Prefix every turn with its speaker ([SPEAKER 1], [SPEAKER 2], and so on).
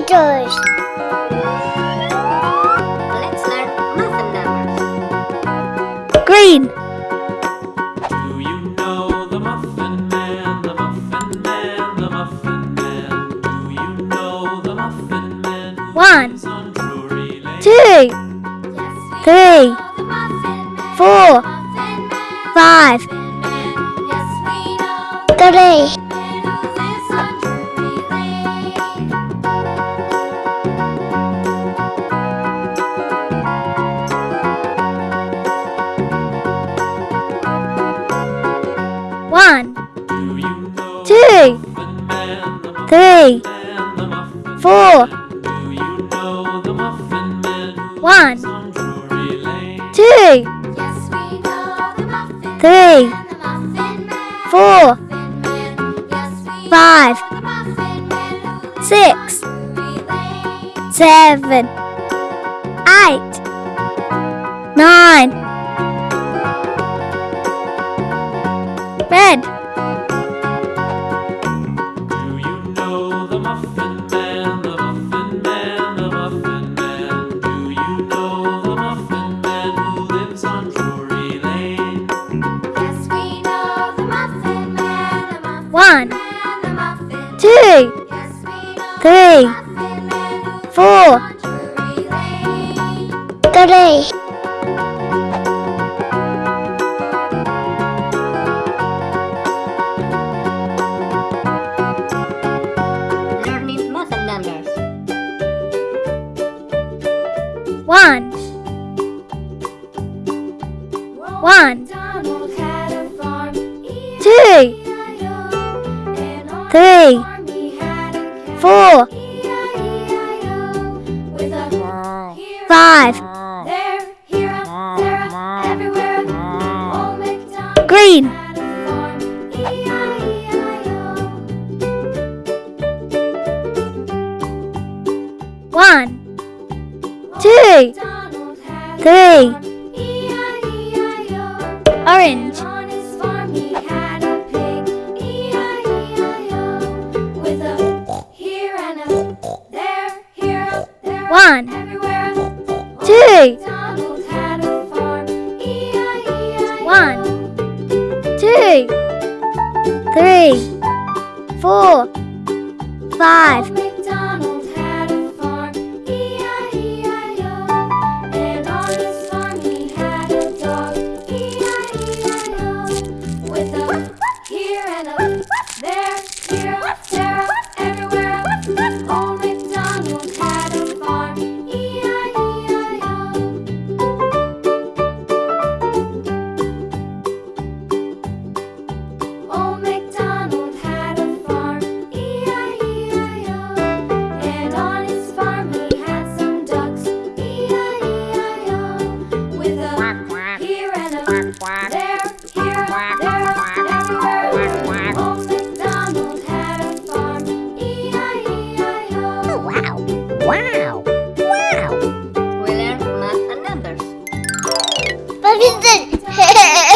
[SPEAKER 1] letters.
[SPEAKER 2] Let's learn muffin numbers.
[SPEAKER 1] Green,
[SPEAKER 3] Do you know the Muffin Man, the Muffin Man, the Muffin Man? Do you know the Muffin Man who
[SPEAKER 1] One,
[SPEAKER 3] on Drury Lane?
[SPEAKER 1] two, three, four, five, three, one, two, three, four, One. two, three, four, five, six, seven, eight, nine. Red,
[SPEAKER 3] Do you know the Muffin Man, the Muffin Man, the Muffin Man? Do you know the Muffin Man who lives on Drury Lane?
[SPEAKER 1] one, two, three, four, three, one, two, three, four, five, green, one, two, three, orange, one, two, one, two, three, four, five,
[SPEAKER 4] quack. They're here, quack, there, quack, everywhere. Quack, quack. Old MacDonald had a farm, E-I-E-I-O. Oh, wow. Wow. Wow. We learned math and numbers.
[SPEAKER 2] But